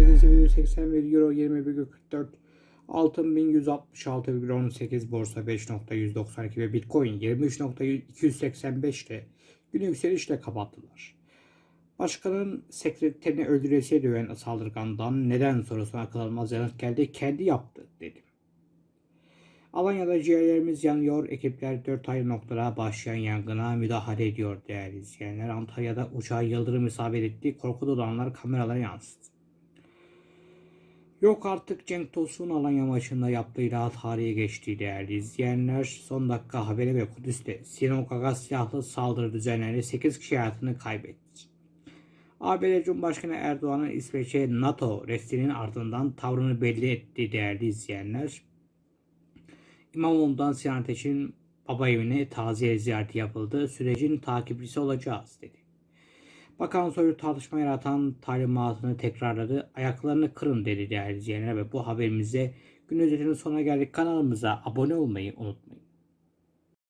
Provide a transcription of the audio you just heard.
88,81 Euro 20,44 Altın 1166,18 Borsa 5.192 ve Bitcoin 23.285 ile günü yükselişle kapattılar. Başkanın sekreterini öldüresiye döven saldırgandan neden sorusuna akıl almaz yanıt geldi. Kendi yaptı dedi. Alanya'da ciğerlerimiz yanıyor. Ekipler 4 ayrı noktada başlayan yangına müdahale ediyor değerli izleyenler. Antalya'da uçağa yıldırım isabet etti. Korku dolu anlar kameralara yansıdı. Yok artık Cenk Tosun Alanya maçında yaptığı ilahat tarihe geçti değerli izleyenler. Son dakika haberi ve Kudüs'te Sinagog'a silahlı saldırı düzenlendi. 8 kişi hayatını kaybetti. ABD Cumhurbaşkanı Erdoğan'ın İsveç'e NATO restinin ardından tavrını belli etti değerli izleyenler. İmamoğlu'ndan Sinan Ateş'in baba evine taziye ziyareti yapıldı. Sürecin takipçisi olacağız dedi. Bakan Soylu tartışma yaratan talimatını tekrarladı. Ayaklarını kırın dedi değerli izleyenler ve bu haberimize gün özetinin sonuna geldik. Kanalımıza abone olmayı unutmayın.